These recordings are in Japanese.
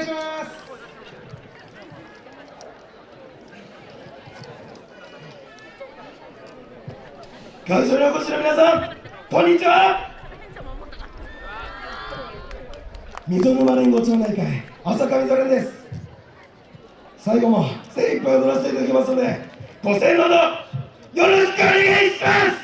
願いします会場にお越しの皆さんこんにちは溝沼連合町内会朝上座連です最後も精一杯踊らせていただきますのでご声援のほどよろしくお願いします。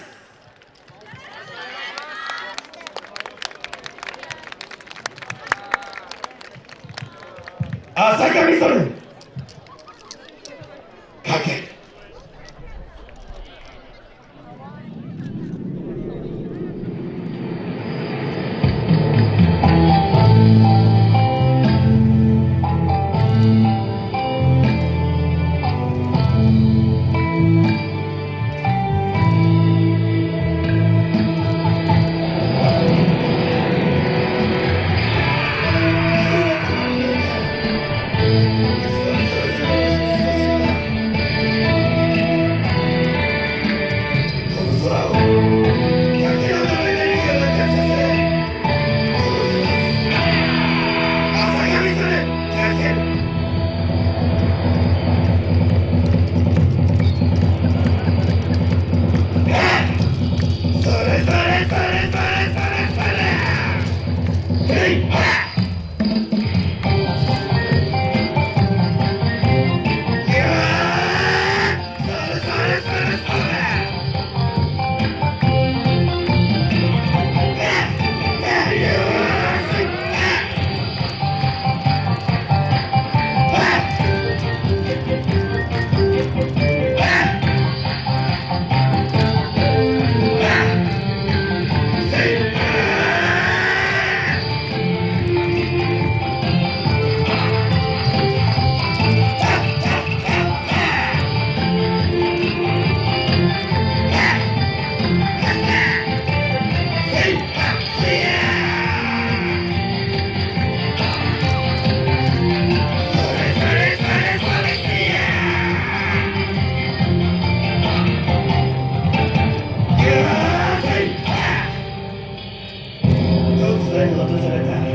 朝上それ flow. に訪れた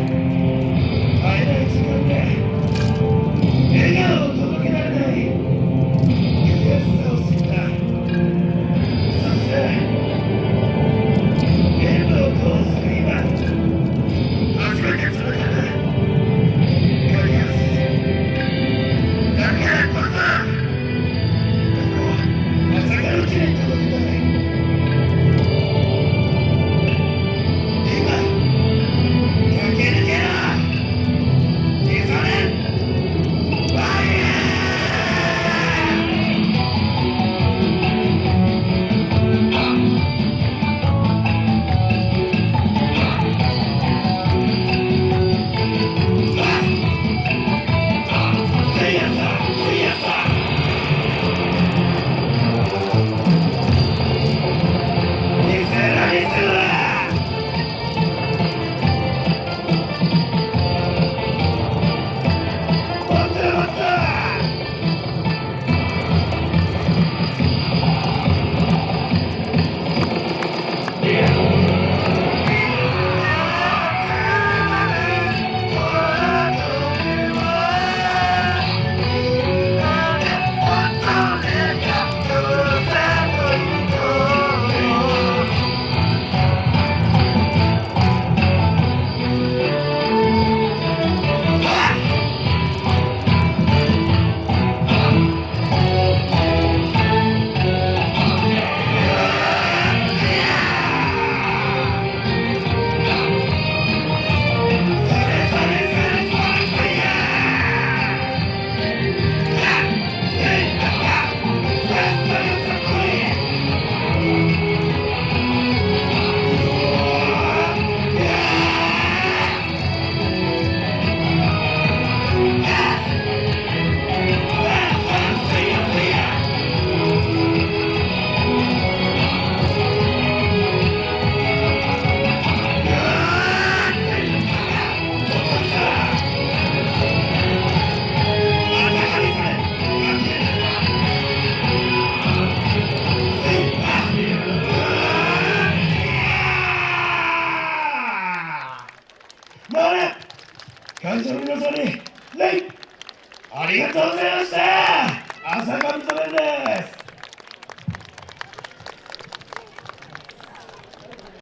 ありがとうございました。浅上染です。